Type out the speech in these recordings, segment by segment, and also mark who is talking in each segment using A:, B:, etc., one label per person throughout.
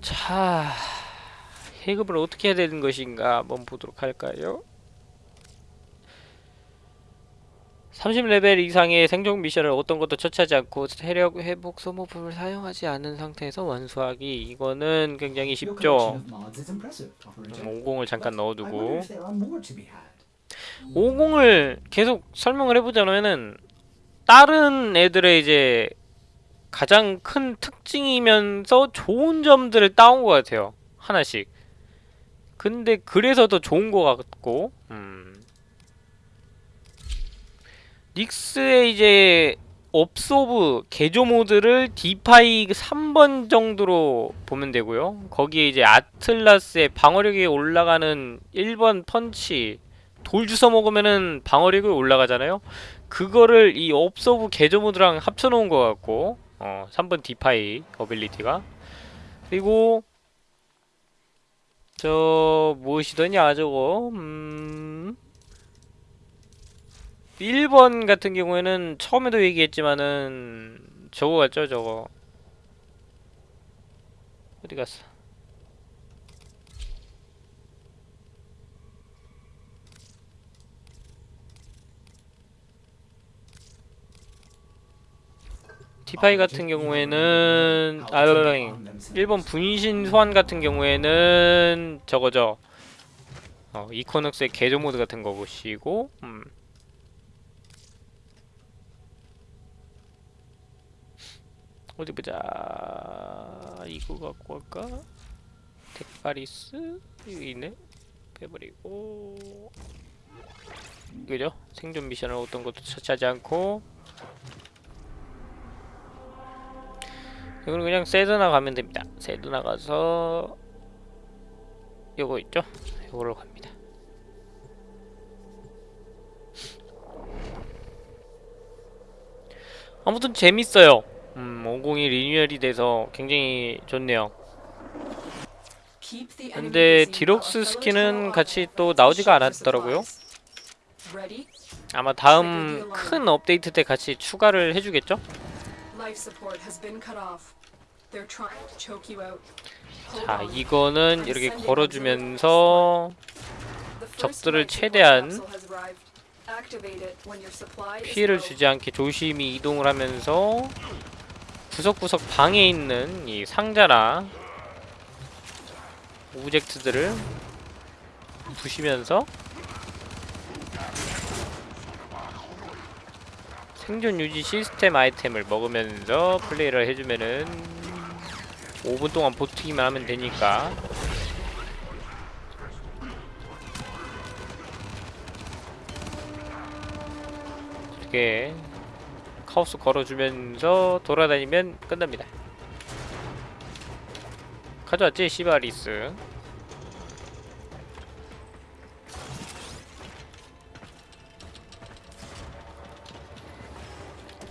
A: 자, 해급을 어떻게 해야 되는 것인가 한번 보도록 할까요? 30레벨 이상의 생존 미션을 어떤 것도 처치하지 않고 체력 회복 소모품을 사용하지 않은 상태에서 완수하기 이거는 굉장히 쉽죠
B: collection of mods is impressive, operator.
A: 50을 잠깐 넣어두고
B: if there are more to be had.
A: 50을 계속 설명을 해보자면은 다른 애들의 이제 가장 큰 특징이면서 좋은 점들을 따온 것 같아요 하나씩 근데 그래서 더 좋은 것 같고 음. 닉스의 이제 absorb 개조 모드를 defy 3번 정도로 보면 되고요 거기에 이제 아틀라스의 방어력이 올라가는 1번 펀치 돌 주워 먹으면은 방어력이 올라가잖아요. 그거를 이 absorb 개조 모드랑 합쳐놓은 것 같고, 어, 3번 defy ability가. 그리고 저 무엇이더냐 저거? 음. 1번 같은 경우에는 처음에도 얘기했지만은 저거 같죠 저거? 어디 갔어 디파이 같은 경우에는 아
B: On themselves.
A: 1번 분신 소환 같은 경우에는 저거죠. 어, 이코넉스의 개조 모드 같은 거 보시고 음. 어디 보자. 이거 갖고 갈까? 덱바리스 여기 있네. 빼버리고 이거죠? 생존 미션을 어떤 것도 처치하지 않고 이거는 그냥 세드나 가면 됩니다. 세드나 가서 요거 있죠? 요거로 갑니다. 아무튼 재밌어요. 음, 502 리뉴얼이 돼서 굉장히 좋네요. 근데 deluxe skin은 같이 또 나오지가 않았더라고요. 아마 다음 큰 업데이트 때 같이 추가를 해주겠죠? 자, 이거는 이렇게 걸어주면서 적들을 최대한 피해를 주지 않게 조심히 이동을 하면서 구석구석 방에 있는 이 상자나 오브젝트들을 부시면서 생존 유지 시스템 아이템을 먹으면서 플레이를 해주면은 5분 동안 버티기만 하면 되니까. 이렇게 카오스 걸어주면서 돌아다니면 끝납니다. 가져왔지? 시바리스.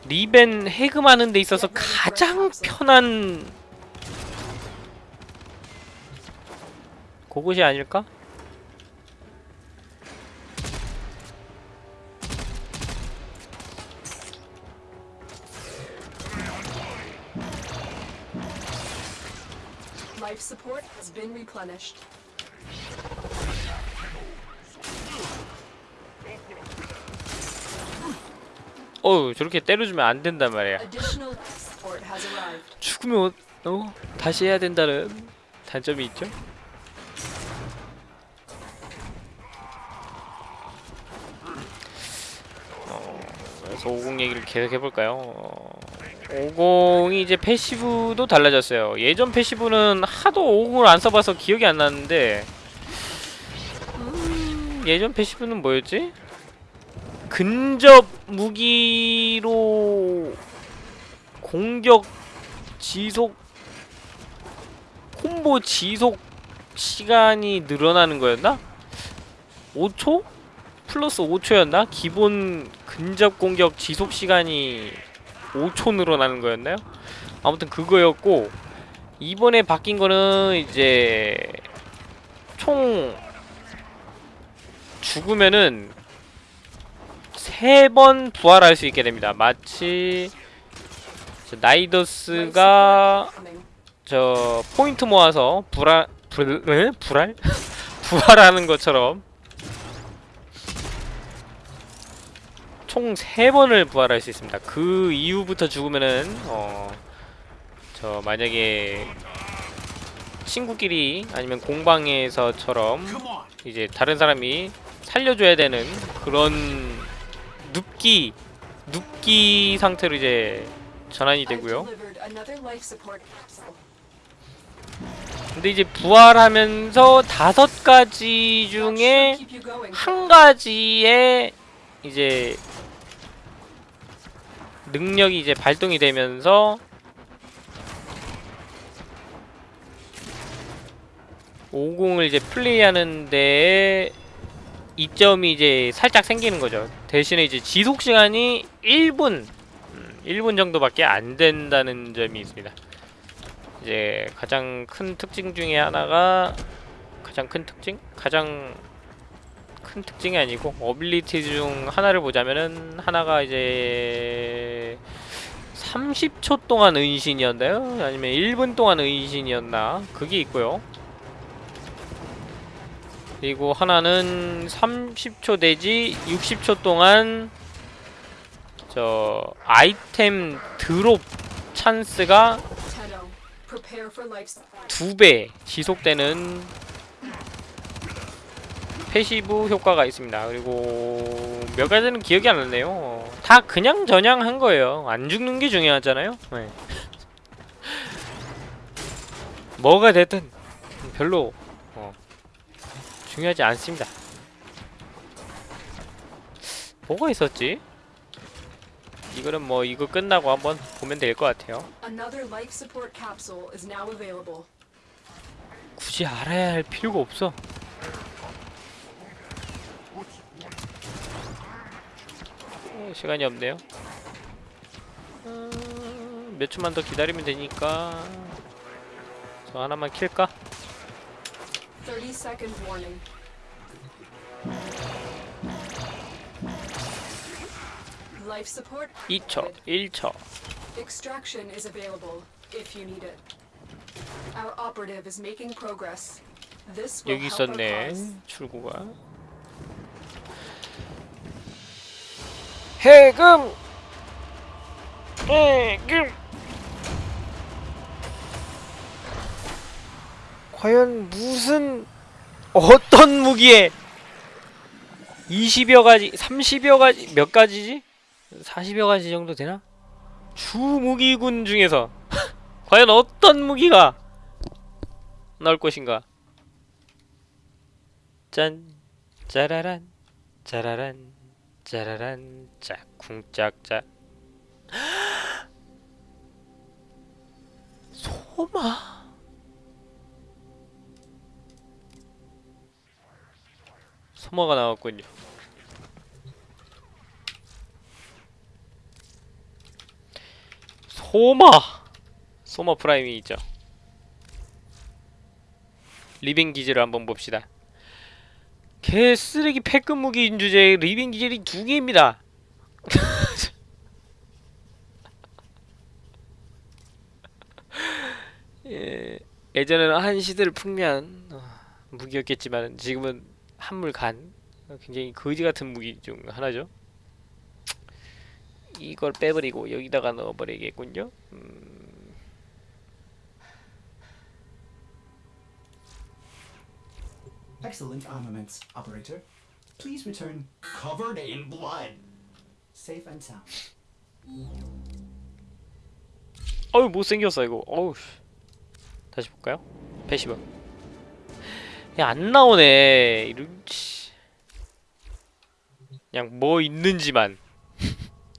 A: 리벤 해금하는 데 있어서 가장 편한 그곳이 아닐까?
C: Life support has been replenished.
A: 어우 저렇게 때려주면 안 된단 말이야. 죽으면 어, 어? 다시 해야 된다는 단점이 있죠? 그래서 50 얘기를 계속 해볼까요? 어, 50이 이제 패시브도 달라졌어요. 예전 패시브는 하도 50을 안 써봐서 기억이 안 나는데 음, 예전 패시브는 뭐였지? 근접 무기로 공격 지속 콤보 지속 시간이 늘어나는 거였나? 5초? 플러스 5초였나? 기본 근접 공격 지속 시간이 5초 늘어나는 거였나요? 아무튼 그거였고 이번에 바뀐 거는 이제 총 죽으면은 세 번 부활할 수 있게 됩니다. 마치 나이더스가. 저 포인트 모아서 불알 불 에? 불알 부활하는 것처럼 총세 번을 부활할 수 있습니다. 그 이후부터 죽으면은 어 저 만약에 친구끼리 아니면 공방에서처럼 이제 다른 사람이 살려줘야 되는 그런 눕기 눕기 상태로 이제 전환이 되고요. 근데 이제 부활하면서 다섯 가지 중에. 한 가지의 이제 능력이 이제 발동이 되면서 50을 이제 플레이하는 데에 이점이 이제 살짝 생기는 거죠. 대신에 이제 지속 시간이 1분, 음, 1분 정도밖에 안 된다는 점이 있습니다. 이제 가장 큰 특징 중에 하나가 가장 큰 특징? 가장 큰 특징이 아니고 어빌리티 중 하나를 보자면은 하나가 이제 30초 동안 은신이었나요? 아니면 1분 동안 은신이었나? 그게 있고요. 그리고 하나는 30초 내지 60초 동안 저 아이템 드롭 찬스가. 두 배 지속되는 passive 효과가 있습니다. 그리고 몇 가지는 기억이 안 나네요. 다 그냥 전향한 거예요. 안 죽는 게 중요하잖아요. 네. 뭐가 됐든 별로 어, 중요하지 않습니다. 뭐가 있었지? 이거는 뭐 이거 끝나고 한번 보면 될 것 같아요. 굳이 알아야 할 필요가 없어. 어, 시간이 없네요. 어, 몇 초만 더 기다리면 되니까 저 하나만 킬까?
C: 30 second warning. Life support
A: 2초, 1초.
C: Extraction is available if you need it. Our operative is making progress. This will
A: 여기
C: help
A: 있었네. 출구가. 해금. 해금. 과연 무슨 어떤 무기에 20여 가지, 30여 가지, 몇 가지지? 40여 가지 정도 되나? 주 무기군 중에서 과연 어떤 무기가 나올 것인가? 짠 짜라란 짜라란 짜라란 짝쿵짝짝 소마 Soma가 나왔군요. Soma. Soma Prime이 있죠. Riven 기질을 한번 봅시다 개 쓰레기 폐급 무기인 주제에 Riven 기질이 두 개입니다. 예, 예전에는 한 시대를 풍미한 어, 무기였겠지만 지금은 한물 간 어, 굉장히 거지 같은 무기 중 하나죠. 이걸 빼버리고 여기다가 넣어버리겠군요. 음,
B: Excellent armaments, operator. Please return covered in blood. Safe and sound.
A: 어우 못생겼어 이거. 어우. 씨. 다시 볼까요? passive. 야, 안 나오네. 이런 씨. 그냥 뭐 있는지만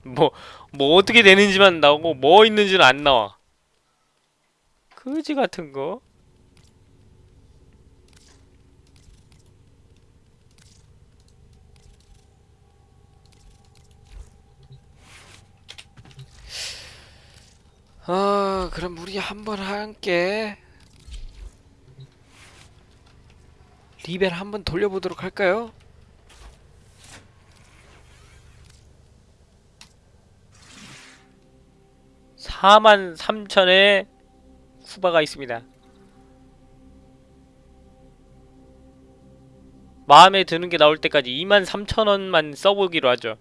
A: 뭐뭐 어떻게 되는지만 나오고 뭐 있는지는 안 나와. 그지 같은 거. 아, 그럼 우리 한번 함께 리벨 한번 돌려보도록 할까요? 4만 3천에 쿠바가 있습니다. 마음에 드는 게 나올 때까지 23,000원만 써보기로 하죠.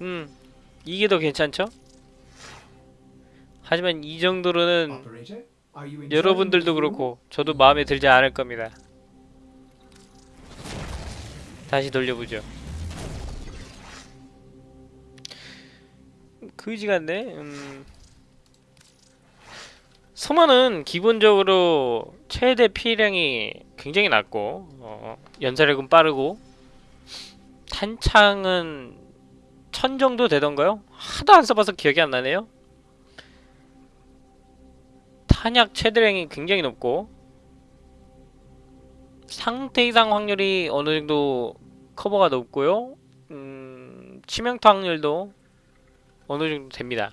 A: 음, 이게 더 괜찮죠? 하지만 이 정도로는 여러분들도? 그렇고 저도 마음에 들지 않을 겁니다. 다시 돌려보죠. 그지 같네. 음. 소만은 기본적으로 최대 피해량이 굉장히 낮고 어, 연사력은 빠르고 탄창은 천 정도 되던가요? 하도 안 써봐서 기억이 안 나네요. 탄약 최대량이 굉장히 높고 상태 이상 확률이 어느 정도 커버가 높고요. 음, 치명타 확률도 어느 정도 됩니다.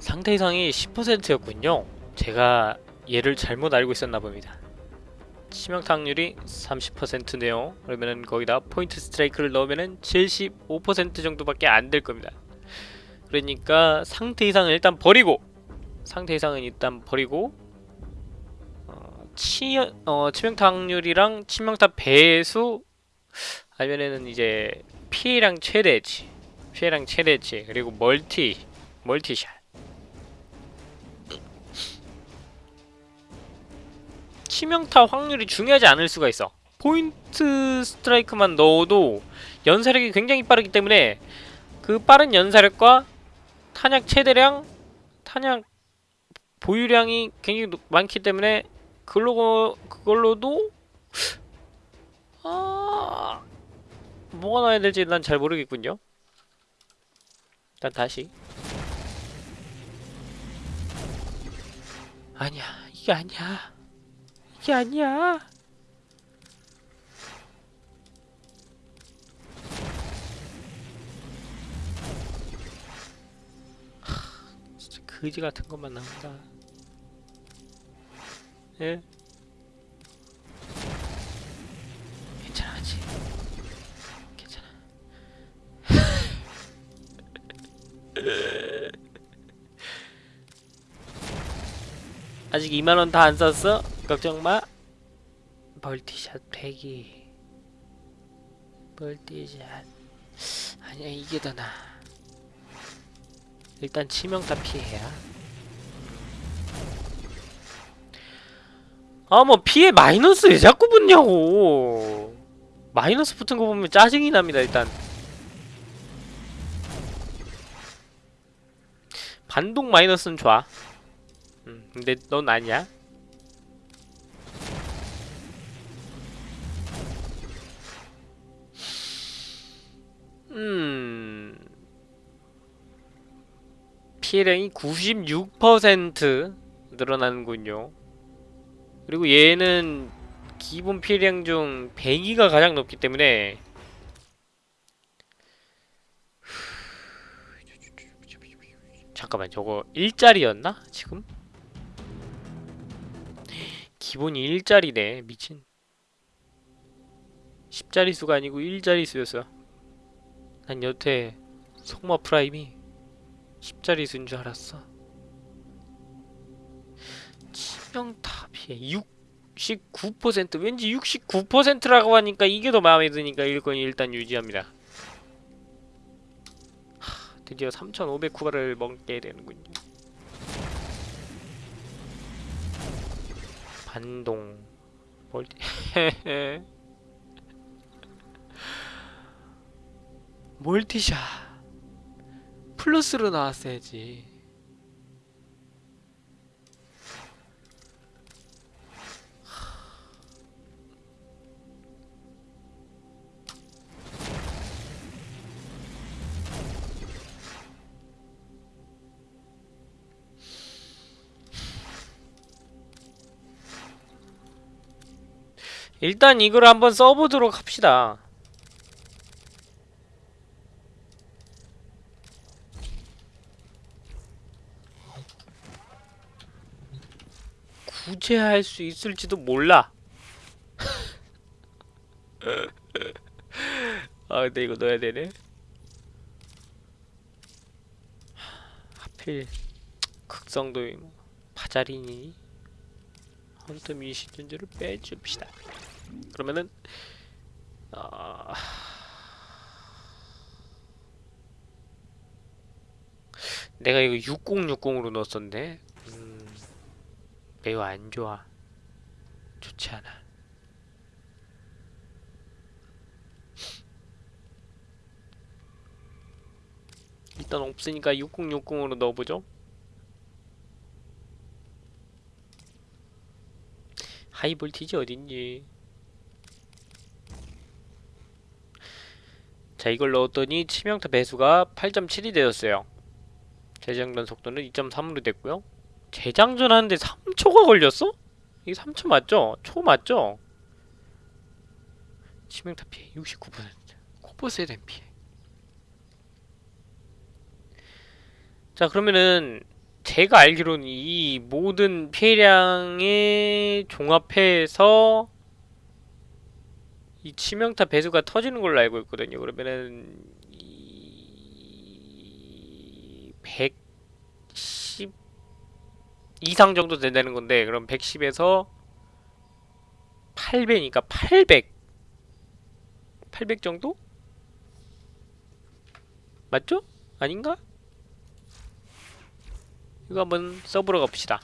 A: 상태 이상이 10%였군요. 제가 얘를 잘못 알고 있었나 봅니다. 치명타 확률이 30%네요. 그러면은 거기다 포인트 스트라이크를 넣으면은 75% 정도밖에 안 될 겁니다. 그러니까 상태 이상은 일단 버리고 상태 이상은 일단 버리고 어, 치, 어, 치명타 확률이랑 치명타 배수 아니면은 이제 피해량 최대치 피해량 최대치 그리고 multi multishot 치명타 확률이 중요하지 않을 수가 있어. Point Strike만 넣어도 연사력이 굉장히 빠르기 때문에 그 빠른 연사력과 탄약 최대량, 탄약 보유량이 굉장히 높- 많기 때문에 그걸로 그걸로도 아 뭐가 나야 될지 난 잘 모르겠군요. 일단 다시 아니야 이게 아니야. 이게 아니야. 하, 진짜 거지 같은 것만 나온다. 예? 괜찮아지. 괜찮아. 아직 2만 원 다 안 썼어? 걱정 마. 멀티샷 100이. 멀티샷. 아니야, 이게 더 나아. 일단 치명타 피해야. 아, 뭐 피해 마이너스 왜 자꾸 붙냐고. 마이너스 붙은 거 보면 짜증이 납니다, 일단. 반동 마이너스는 좋아. 음, 근데 넌 아니야. 피해량이 96% 늘어나는군요. 그리고 얘는 기본 피해량 중 100이가 가장 높기 때문에 잠깐만 저거 일자리였나? 지금? 기본이 일자리네 미친 10자리수가 아니고 일자리수였어 난 여태 Soma Prime이 10자리 수인 줄 알았어. 치명타 피해. 69% 왠지 69%라고 하니까 이게 더 마음에 드니까 일권이 일단 유지합니다. 하, 드디어 3500쿠바를 먹게 되는군요. 반동. 멀티 멀티샷 플러스로 나왔어야지. 일단 이걸 한번 써보도록 합시다 구제할 수 있을지도 몰라. 아 근데 이거 넣어야 되네. 하필 극성도 뭐 파자리니 헌터 미시즌즈를 빼줍시다. 그러면은 아 내가 이거 6060으로 넣었었는데 음, 매우 안 좋아. 좋지 않아. 일단 없으니까 6060으로 넣어보죠. 하이볼티지 어딨니? 자 이걸 넣었더니 치명타 배수가 8.7이 되었어요. 재장전 속도는 2.3으로 됐고요. 재장전 하는데 3초가 걸렸어? 이게 3초 맞죠? 초 맞죠? 치명타 피해 69% 코보스에 대한 피해 자 그러면은 제가 알기로는 이 모든 피해량의 종합해서 이 치명타 배수가 터지는 걸로 알고 있거든요. 그러면은 이 110 이상 정도 된다는 건데 그럼 110에서 8배니까 800 800 정도? 맞죠? 아닌가? 이거 한번 써보러 갑시다.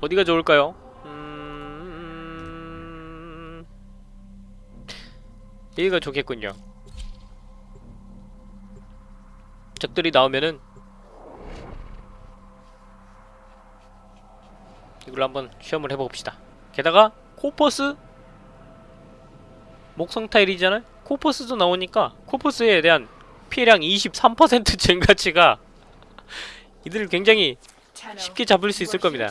A: 어디가 좋을까요? 음... 여기가 좋겠군요. 적들이 나오면은 이걸로 한번 시험을 해봅시다. 게다가 코퍼스 목성 타일이잖아요. 코퍼스도 나오니까 코퍼스에 대한 피해량 23% 증가치가 이들을 굉장히 쉽게 잡을 수 있을 겁니다.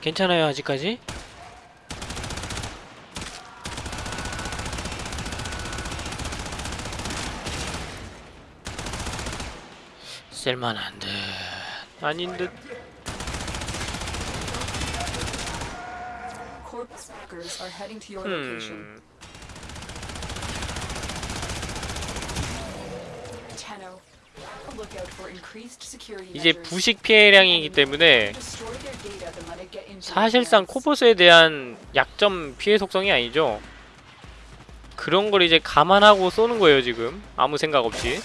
A: 괜찮아요 아직까지? 쓸만한 듯 아닌 듯. 음, 이제. 부식 피해량이기 때문에 사실상. 코보스에 대한 약점 피해 속성이 아니죠 그런 걸 이제 감안하고 쏘는 거예요 지금 아무 생각 없이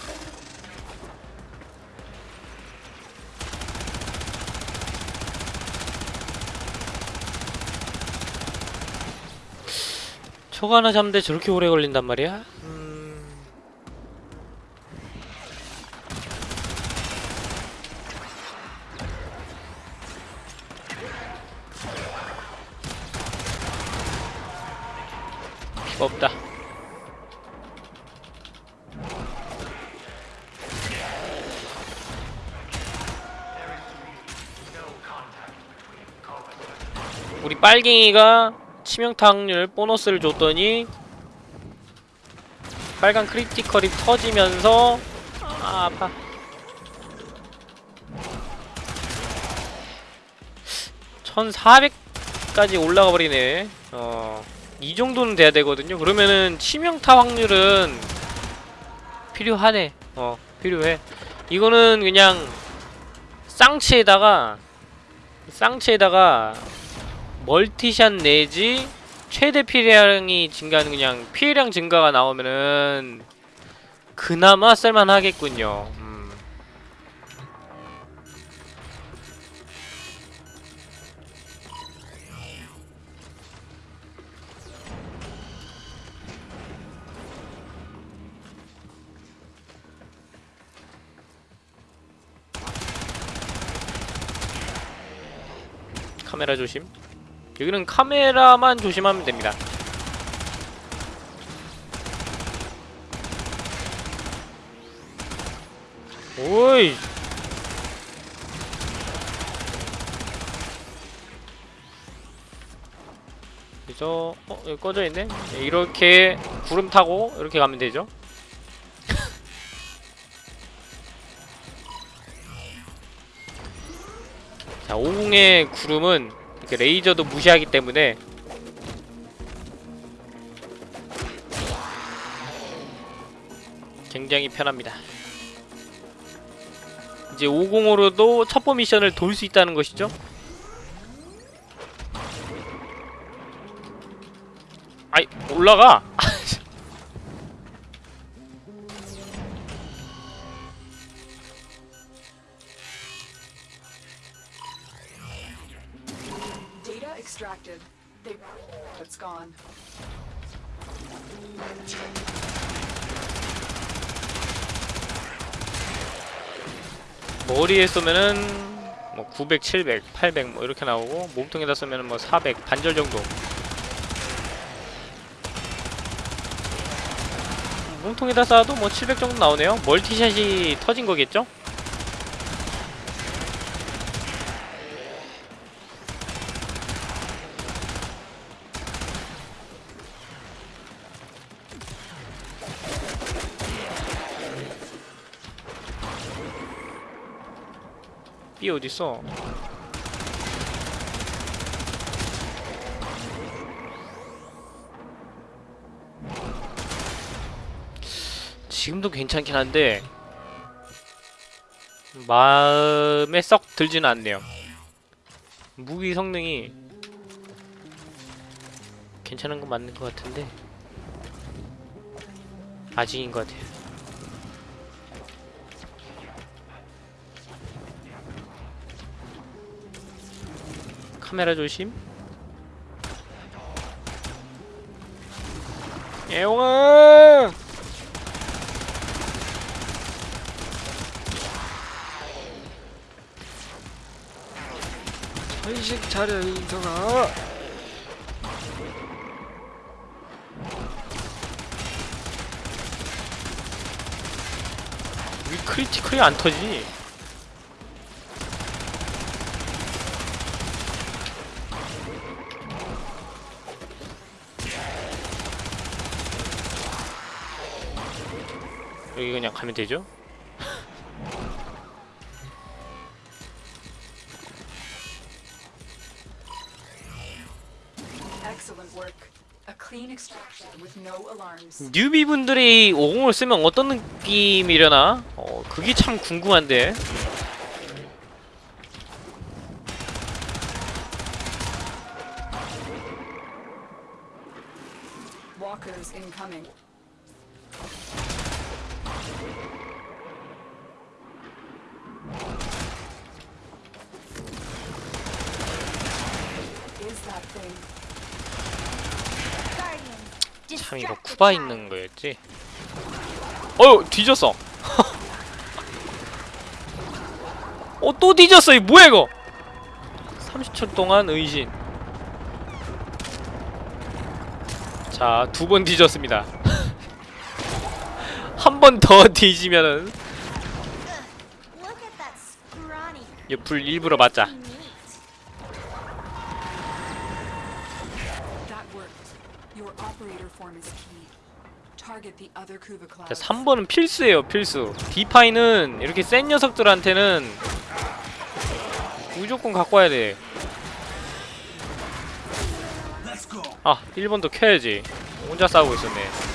A: 촉 하나 잡는데 저렇게 오래 걸린단 말이야? 음... 없다. 우리 빨갱이가 치명타 확률 보너스를 줬더니 빨간 크리티컬이 터지면서 아, 아파. (1400까지) 올라가 버리네. 어... 이 정도는 돼야 되거든요. 그러면은 치명타 확률은 필요하네. 어 필요해. 이거는 그냥 쌍치에다가 쌍치에다가 멀티샷 내지 최대 피해량이 증가하는 그냥 피해량 증가가 나오면은 그나마 쓸만하겠군요. 음. 카메라 조심. 여기는 카메라만 조심하면 됩니다. 오이. 여기서 어 여기 꺼져 있네. 네, 이렇게 구름 타고 이렇게 가면 되죠. 자, 50의 구름은 이렇게 레이저도 무시하기 때문에 굉장히 편합니다. 이제 50으로도 첩보 미션을 돌 수 있다는 것이죠. 아이 올라가. 머리에 쏘면은 뭐 900, 700, 800 뭐 이렇게 나오고 몸통에다 쏘면은 뭐 400 반절 정도. 몸통에다 쏴도 뭐 700 정도 나오네요. 멀티샷이 터진 거겠죠? B 어딨어? 지금도 괜찮긴 한데 마음에 썩 들지는 않네요. 무기 성능이 괜찮은 건 맞는 것 같은데 아직인 것 같아요. 카메라 조심. 애용아!
D: 회식 차려 인성아
A: 왜 크리티컬이 안 터지니? 여기 그냥 가면 되죠?
C: Excellent work. A clean extraction with no alarms.
A: 뉴비 분들이 50을 쓰면 어떤 느낌이려나? 어, 그게 참 궁금한데. 쿠바 있는 거였지. 어휴 뒤졌어. 어 또 뒤졌어 이 뭐야 이거? 30초 동안 의신. 자두 번 뒤졌습니다. 한 번 더 뒤지면은 옆불 일부러 맞자. 자,
C: clouds.
A: 3번은 필수예요 필수 디파이는 이렇게 센 녀석들한테는 무조건 갖고 와야 돼. 아, 1번도 켜야지. 혼자 싸우고 있었네.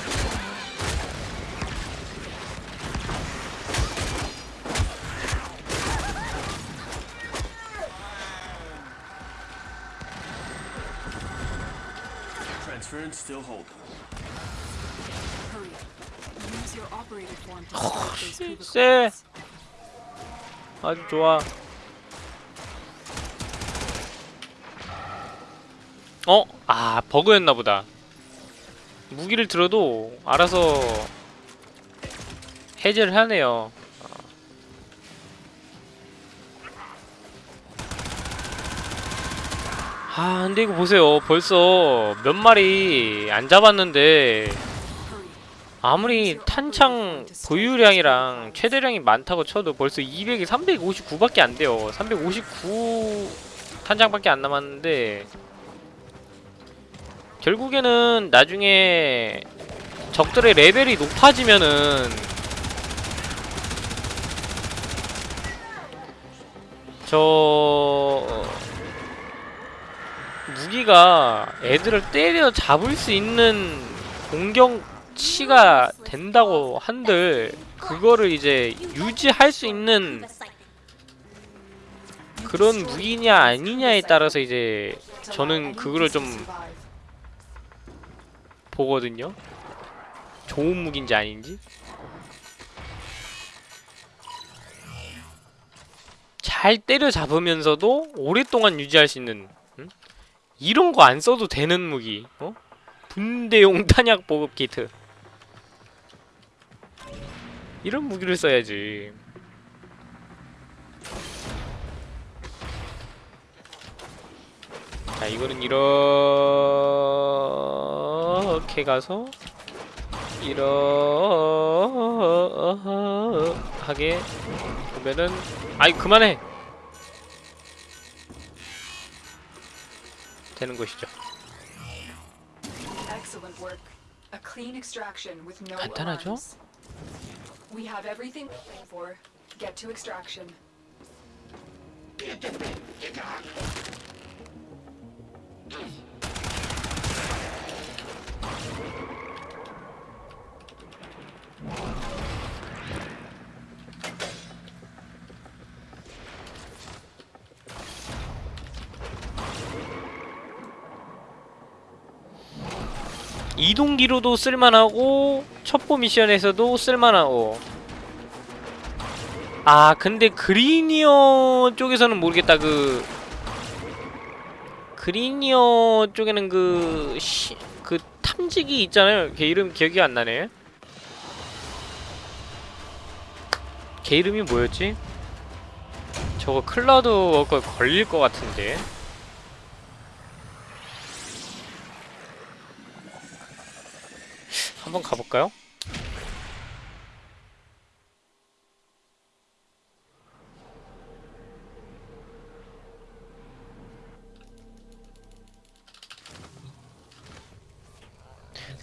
A: 쎄.
C: clouds.
A: 아주 좋아. 어? 아, 버그였나 보다. 무기를 들어도 알아서 해제를 하네요. 아, 근데 이거 보세요. 벌써 몇 마리 안 잡았는데. 아무리 탄창 보유량이랑 최대량이 많다고 쳐도 벌써 200이 359밖에 안 돼요. 359 탄창밖에 안 남았는데 결국에는 나중에 적들의 레벨이 높아지면은 저 무기가 애들을 때려 잡을 수 있는 공격 치가 된다고 한들 그거를 이제 유지할 수 있는 그런 무기냐 아니냐에 따라서 이제 저는 그거를 좀 보거든요. 좋은 무기인지 아닌지. 잘 때려 잡으면서도 오랫동안 유지할 수 있는 응? 이런 거 안 써도 되는 무기. 어? 분대용 탄약 보급 키트. 이런 무기를 써야지. 자, 이거는 이렇게 가서 이러하게 보면은 아이 그만해 되는 것이죠. 간단하죠?
C: We have everything for. Get to extraction.
A: 이동기로도 쓸만하고 첩보 미션에서도 쓸만하고. 아 근데 Grineer 쪽에서는 모르겠다. 그 Grineer 쪽에는 그, 시, 그 탐지기 있잖아요. 걔 이름 기억이 안 나네. 걔 이름이 뭐였지? 저거 Cloud Walker 걸릴 것 같은데. 한번 가볼까요?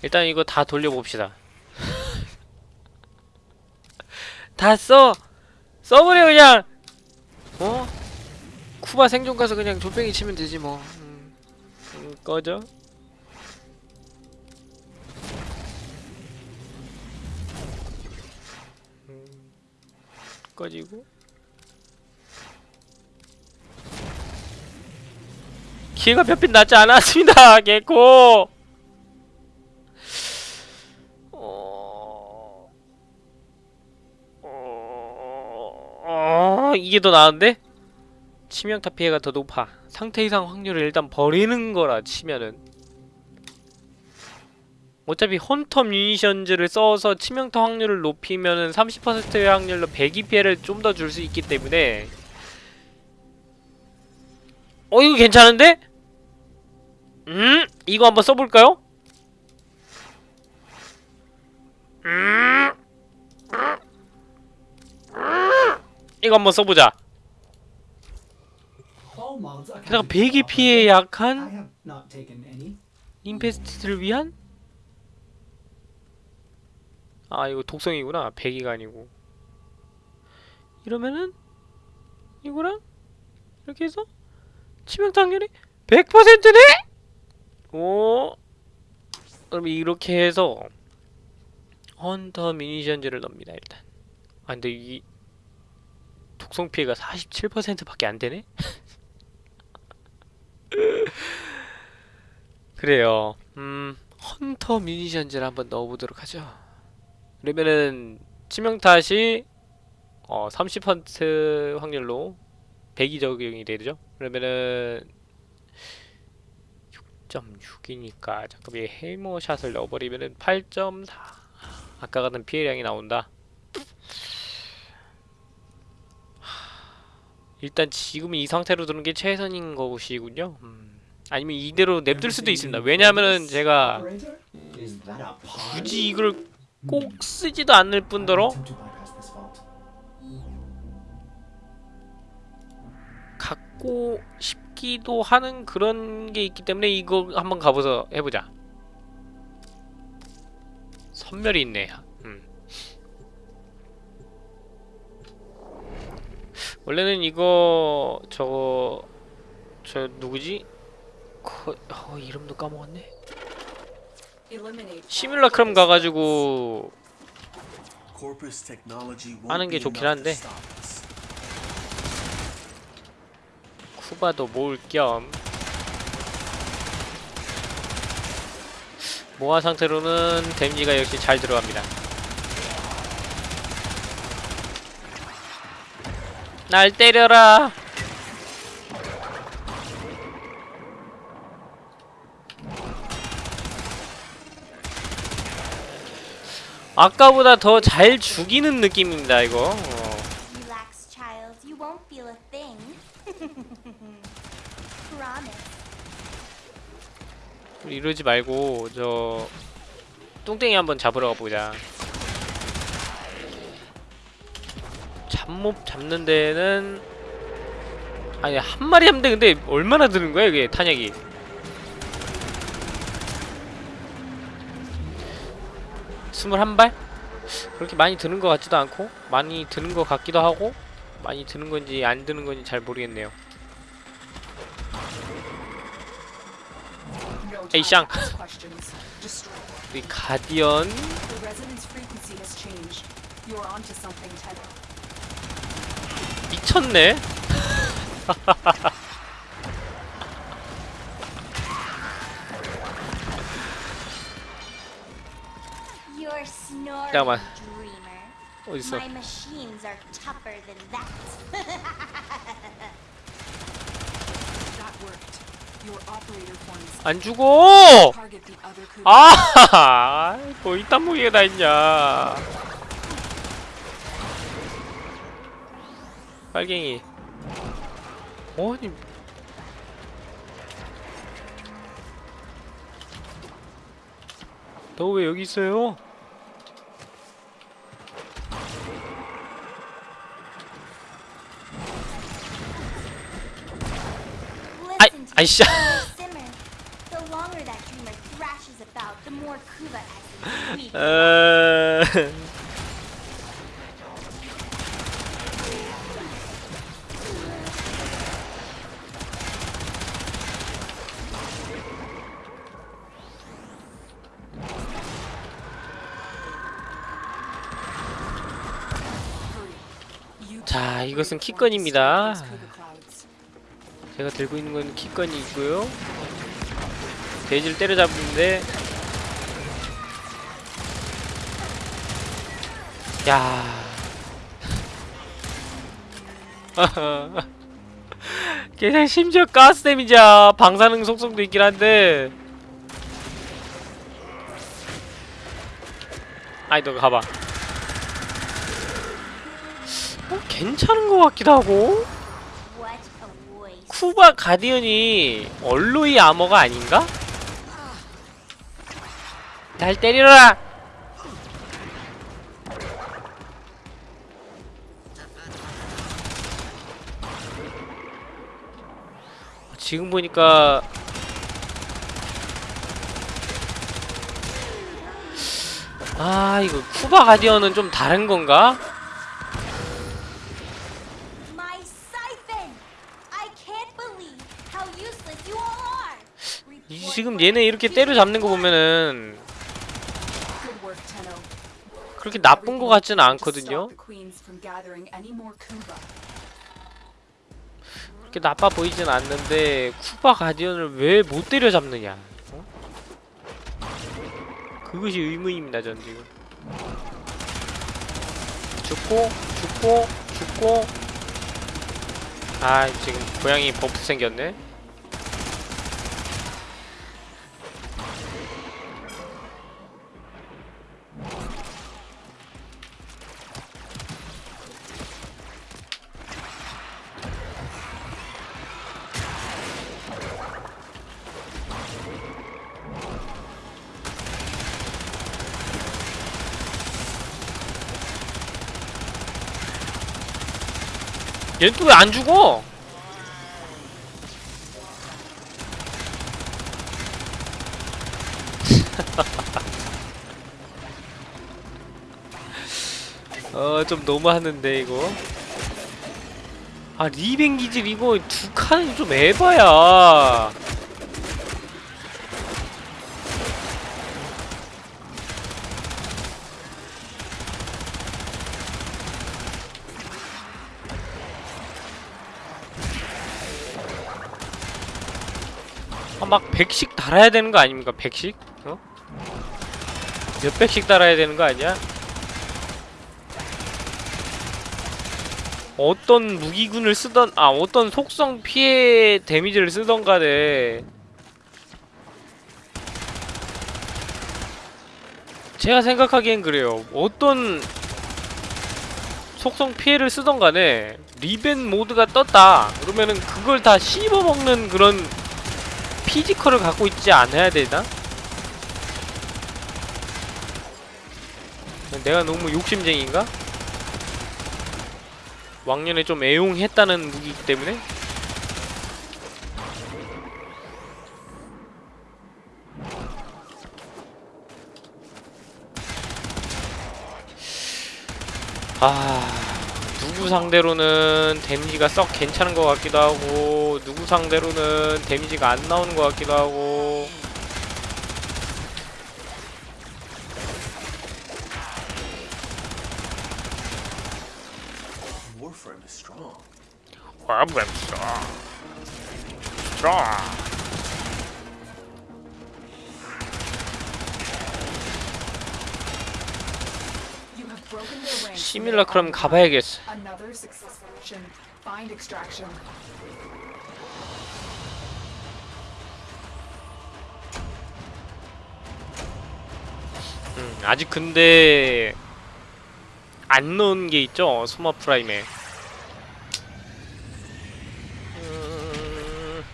A: 일단 이거 다 돌려봅시다. 다 써! 써버려 그냥!
D: 어? 쿠바 생존 가서 그냥 조뱅이 치면 되지 뭐. 음.
A: 음, 꺼져. 음, 꺼지고. 기회가 몇핀 낮지 않았습니다, 개코. 어... 어... 이게 더 나은데? 치명타 피해가 더 높아. 상태 이상 확률을 일단 버리는 거라 치면은 어차피 헌터 뮤니션즈를 써서 치명타 확률을 높이면은 30%의 확률로 배기 피해를 좀 더 줄 수 있기 때문에 어 이거 괜찮은데? 음? 이거 한번 써볼까요? 음? 이거 한번 써보자 게다가 배기
B: I
A: 약한. 인페스트를 위한? 아 이거 독성이구나 배기가 아니고 이러면은 이거랑 이렇게 해서 치명타 확률이 100%네? 오 그럼 이렇게 해서 헌터 미니션즈를 넣습니다 일단 아 근데 이 독성 피해가 47%밖에 안 되네? 그래요. 음, 헌터 뮤니션즈를 한번 넣어보도록 하죠. 그러면은 치명탓이 어, 30% 확률로 100이 적용이 되죠. 그러면은 6.6이니까 잠깐 이 헤이머샷을 넣어버리면은 8.4 아까 같은 피해량이 나온다. 일단 지금 이 상태로 두는 게 최선인 것이군요. 음. 아니면 이대로 냅둘 수도 있습니다. 왜냐하면은 제가? 굳이 이걸 꼭 쓰지도 않을 뿐더러. 갖고 싶 같기도 하는 그런 게 있기 때문에 이거 한번 가보서 해보자. 선멸이 있네. 원래는 이거 저거 저 누구지? 거, 어, 이름도 까먹었네. 시뮬라크럼 가가지고 하는 게 좋긴 한데. 쿠바도 모을 겸 모아 상태로는 데미지가 역시 잘 들어갑니다. 날 때려라. 아까보다 더 잘 죽이는 느낌입니다 이거. 어. 이러지 말고 저 뚱땡이 한번 잡으러 가보자. 잡몹 잡는 데는 아니 한 마리 돼. 근데 얼마나 드는 거야 이게 탄약이? 스물한 발? 그렇게 많이 드는 것 같지도 않고 많이 드는 것 같기도 하고 많이 드는 건지 안 드는 건지 잘 모르겠네요.
C: Questions. Destroy.
A: 우리 가디언 미쳤네. 잠깐만. 어딨어? 안 죽어. 아, 뭐 이딴 무기가 다 있냐? 빨갱이. 아니. 너 왜 여기 있어요?
E: Me,
A: sh- 이것은 키건입니다. 제가 들고 있는 건 키건이 있고요. 돼지를 때려잡는데 야. 걔 심지어 가스 데미지야. 방사능 속성도 있긴 한데. 아이 너 가봐. 어, 괜찮은 것 같기도 하고. 쿠바 가디언이 얼로이 아머가 아닌가? 날 때리라! 지금 보니까 아 이거 쿠바 가디언은 좀 다른 건가? 지금 얘네 이렇게 때려잡는 거 보면은. 그렇게 나쁜 거 같지는 않거든요. 그렇게 나빠 보이진 않는데 쿠바 가디언을 왜 못 때려잡느냐? 어? 그것이 의문입니다, 전 지금. 죽고 죽고 죽고. 아 지금 고양이 버프 생겼네. 얘는 또 왜 안 죽어? 어, 좀 너무하는데, 이거. 아, 리벤기질 이거 두 칸은 좀 에바야. 100씩 달아야 되는 거 아닙니까? 100씩? 어? 몇 백씩 달아야 되는 거 아니야? 어떤 무기군을 쓰던 아 어떤 속성 피해 데미지를 쓰던 간에 제가 생각하기엔 그래요 어떤 속성 피해를 쓰던 간에 리벤 모드가 떴다 그러면은 그걸 다 씹어먹는 그런 physical을 갖고 있지 않아야 되나? 내가 너무 욕심쟁인가? 왕년에 좀 애용했다는 무기이기 때문에 아 누구 상대로는 데미지가 썩 괜찮은 것 같기도 하고 누구 상대로는 데미지가 안 나오는 것 같기도 하고
F: Warframe is strong.
C: ranks.
A: 시밀러 그럼 가봐야겠어
C: Another successful mission. Find extraction.
A: 음, 아직 근데 안 넣은 게 있죠? 소마 프라임에. 음,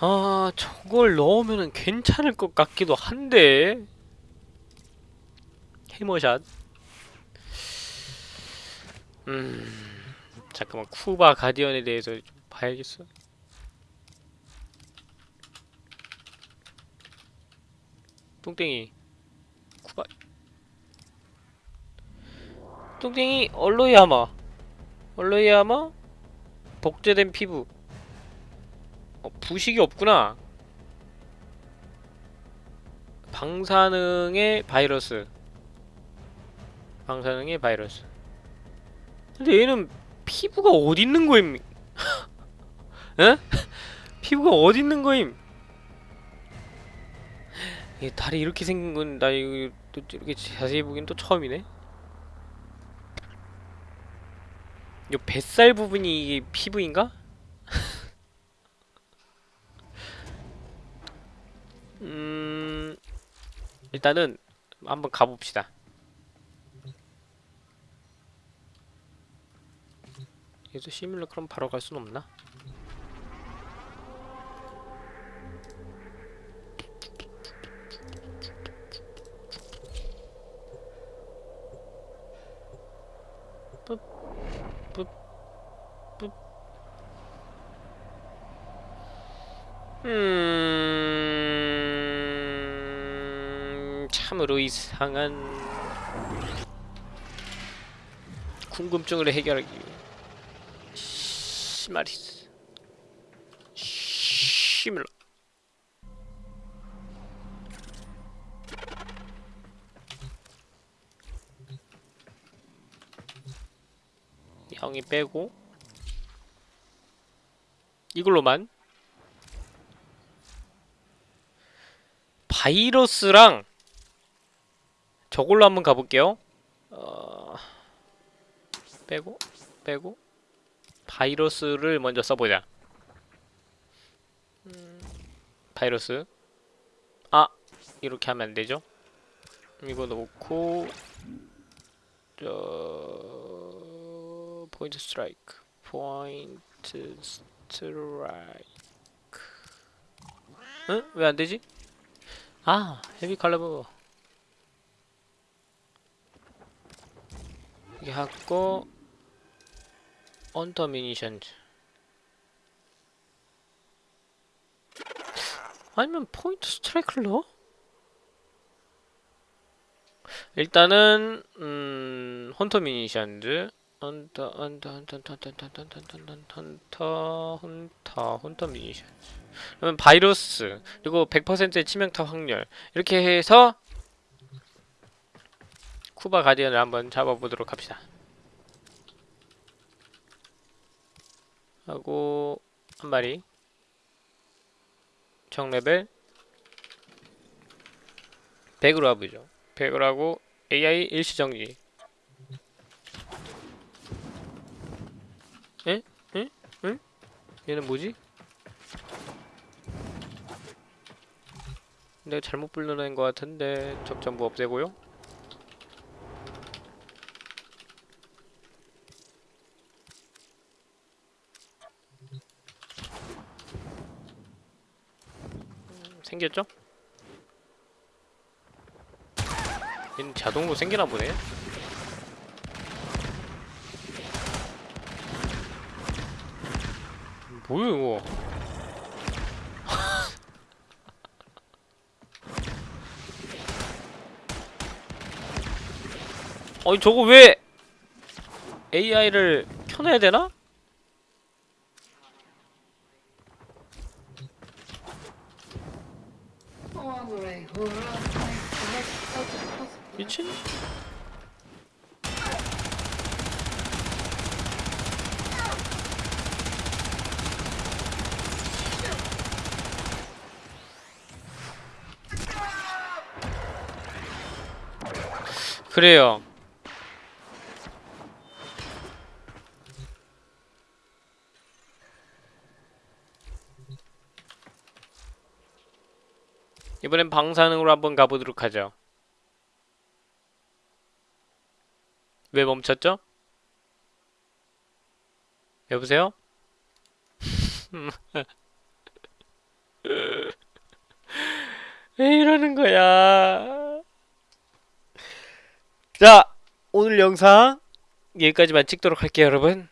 A: 아 저걸 넣으면은 괜찮을 것 같기도 한데. 해머샷 음. 잠깐만 쿠바 가디언에 대해서 좀 봐야겠어. 똥땡이. 쿠바. 똥땡이 얼로이아마. 얼로이아마? 복제된 피부. 어, 부식이 없구나. 방사능의 바이러스. 방사능의 바이러스 근데 얘는 피부가 어디 있는 거임? 에? 피부가 어디 있는 거임? 얘 다리 이렇게 생긴 건 나 이거 또 이렇게 자세히 보긴 또 처음이네. 요 뱃살 부분이 이게 피부인가? 음 일단은 한번 가봅시다. 얘도 시뮬러 그럼 바로 갈 순 없나? 음, 참으로 이상한 궁금증을 해결하기 위해 시마리스 시밀러 형이 빼고 이걸로만 바이러스랑 저걸로 한번 가볼게요. 어... 빼고 빼고 바이러스를 먼저 써보자. 음, 바이러스. 아 이렇게 하면 안 되죠? 이거 놓고 저 Point Strike, Point Strike. 응? 왜 안 되지? 아 Heavy Caliber. 여기 하고 Hunter Munitions 아니면 Point Strike를 일단은 음 헌터 미니션즈 헌터 헌터 헌터 헌터 헌터 헌터 헌터 헌터 헌터 헌터 미니션즈 그러면 바이러스 그리고 100%의 치명타 확률 이렇게 해서 쿠바 가디언을 한번 잡아보도록 합시다 하고 한 마리 정 레벨 100으로 와보죠 100으로 하고 AI 일시정지 에? 에? 응? 얘는 뭐지? 내가 잘못 불러낸 것 같은데 적 전부 없애고요 음, 생겼죠? 얘는 자동으로 생기나 보네. 뭐야 이거? 아니 저거 왜 AI를 켜놔야 되나? 미친? 그래요. 이번엔 방사능으로 한번 가보도록 하죠. 왜 멈췄죠? 여보세요? 왜 이러는 거야? 자, 오늘 영상 여기까지만 찍도록 할게요, 여러분.